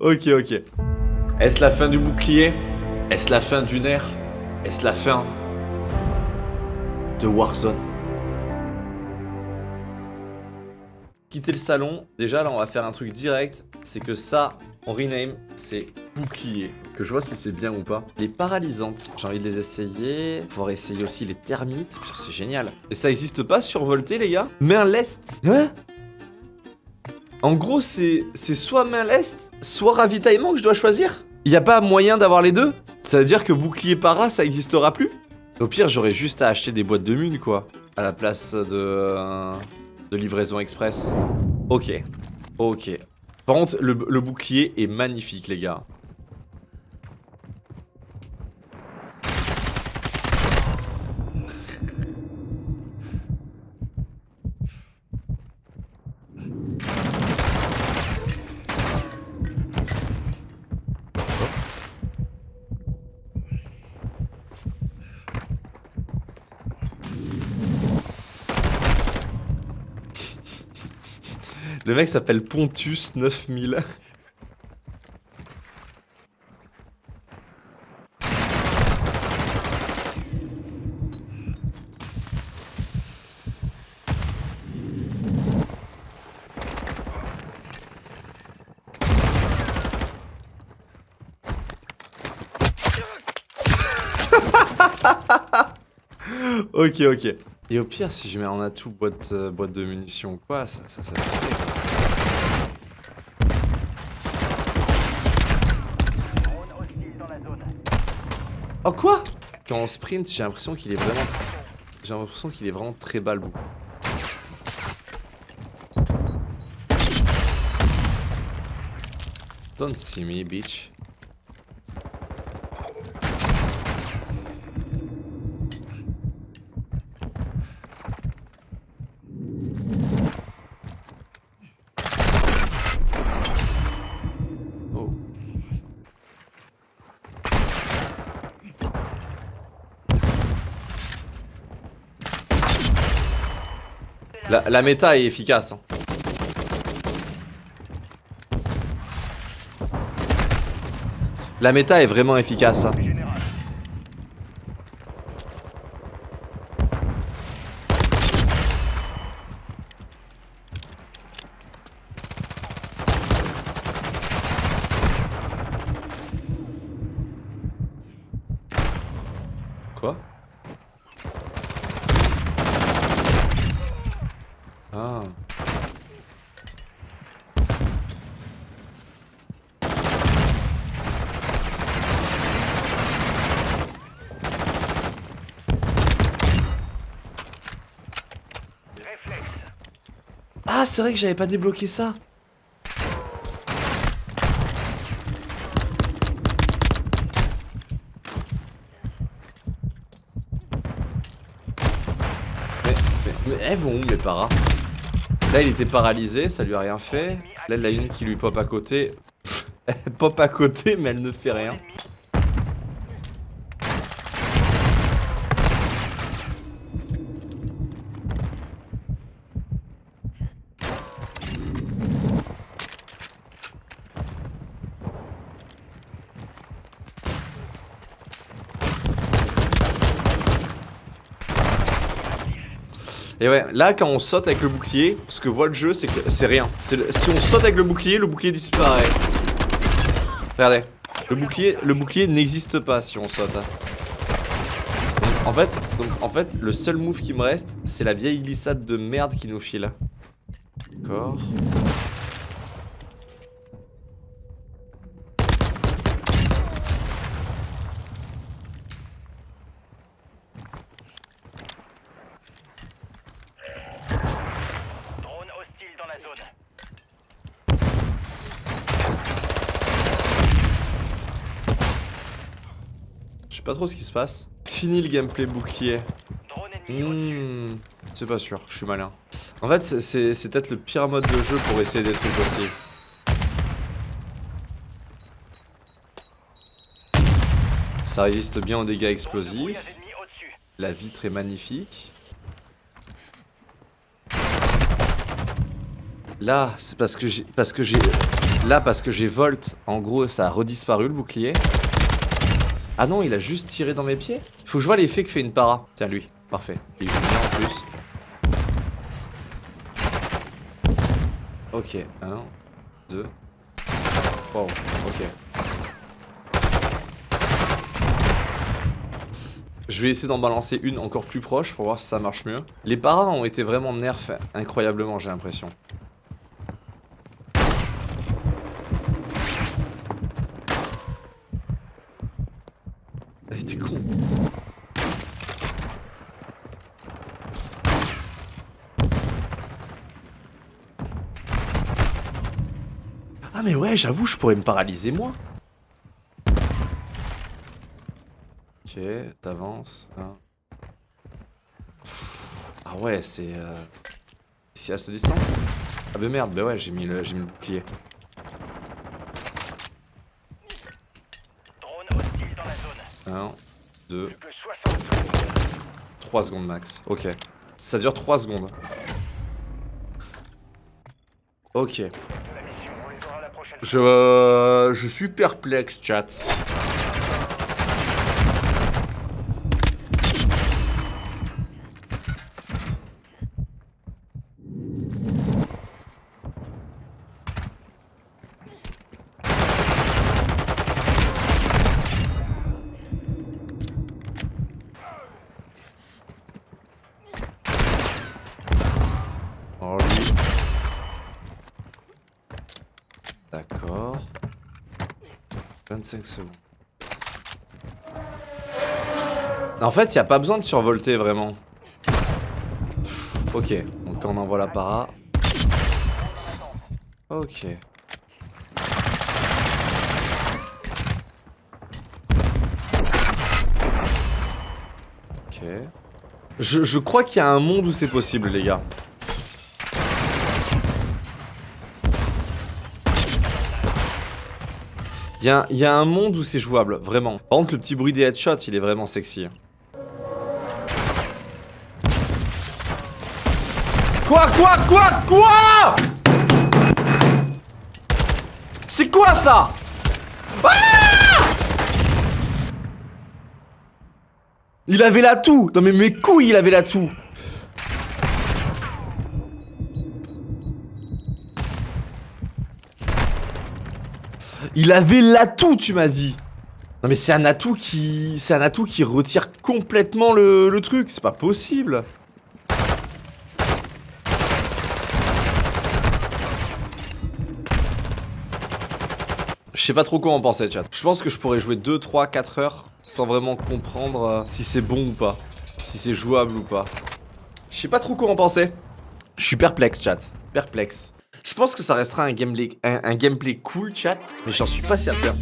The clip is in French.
Ok, ok. Est-ce la fin du bouclier? Est-ce la fin d'une ère? Est-ce la fin de Warzone? Quitter le salon, déjà là on va faire un truc direct, c'est que ça, on rename, c'est bouclier. Que je vois si c'est bien ou pas. Les paralysantes, j'ai envie de les essayer. Pouvoir essayer aussi les termites, c'est génial. Et ça existe pas survolté les gars? Main lest Hein En gros c'est soit main soit ravitaillement que je dois choisir Il a pas moyen d'avoir les deux Ça veut dire que bouclier para ça existera plus Au pire j'aurais juste à acheter des boîtes de mun quoi. À la place de... euh, de livraison express. Ok. Ok. Par contre, le, le bouclier est magnifique, les gars. Le mec s'appelle Pontus 9000. ok, ok. Et au pire, si je mets en atout boîte, euh, boîte de munitions ou quoi, ça, ça, ça fait quoi. Drone hostile dans la zone. Oh quoi? Quand on sprint, j'ai l'impression qu'il est vraiment... J'ai l'impression qu'il est vraiment très bas le bout. Don't see me, bitch. La, méta est efficace. hein. La méta est vraiment efficace. hein. Général. Quoi Ah. Réflexe. Ah, c'est vrai que j'avais pas débloqué ça. Mais, mais, mais elles vont où paras Là il était paralysé, ça lui a rien fait. Là il a une qui lui pop à côté. elle pop à côté mais elle ne fait rien. Et ouais, là quand on saute avec le bouclier, ce que voit le jeu c'est que c'est rien. Si on saute avec le bouclier, le bouclier disparaît. Regardez, le bouclier, n'existe pas si on saute. hein. En fait, donc en fait, le seul move qui me reste, c'est la vieille glissade de merde qui nous file. D'accord. Drone hostile dans la zone. Je sais pas trop ce qui se passe. Fini le gameplay bouclier. Hmm, c'est pas sûr, je suis malin. En fait, c'est- peut-être le pire mode de jeu pour essayer des trucs aussi. Ça résiste bien aux dégâts explosifs. La vitre est magnifique. Là, c'est parce que j'ai Là, parce que j'ai volt, en gros, ça a redisparu le bouclier. Ah non, il a juste tiré dans mes pieds Faut que je vois l'effet que fait une para. Tiens, lui. Parfait. Il joue bien en plus. Ok. 1, 2. Wow, ok. Je vais essayer d'en balancer une encore plus proche pour voir si ça marche mieux. Les paras ont été vraiment nerfs incroyablement, j'ai l'impression. Elle était con. Ah mais ouais, j'avoue, je pourrais me paralyser moi. Ok, t'avances. hein. Ah ouais, c'est... Euh... Ici à cette distance? Ah bah merde, bah ouais, j'ai mis, le... j'ai mis le bouclier. Drone hostile dans la zone. 1, 2, Plus que 60 secondes. 3 secondes max. Ok. Ça dure 3 secondes. Ok. Je, euh, je suis perplexe, chat. D'accord. 25 secondes. En fait, il a pas besoin de survolter vraiment. Ok, donc on envoie la para. Ok. Ok. Je, je crois qu'il y a un monde où c'est possible, les gars. Il y, a- un monde où c'est jouable, vraiment. Par contre, le petit bruit des headshots, il est vraiment sexy. Quoi Quoi Quoi Quoi? C'est quoi ça? Ah! Il avait la toux. Non mais mes couilles, il avait la Il avait l'atout, tu m'as dit. Non mais c'est un atout qui, c'est un atout qui retire complètement le, truc. C'est pas possible. Je sais pas trop quoi en penser, chat. Je pense que je pourrais jouer 2, 3, 4 heures sans vraiment comprendre euh, si c'est bon ou pas. Si c'est jouable ou pas. Je sais pas trop quoi en penser. Je suis perplexe, chat. Perplexe. Je pense que ça restera un gameplay, cool, chat, mais j'en suis pas certain.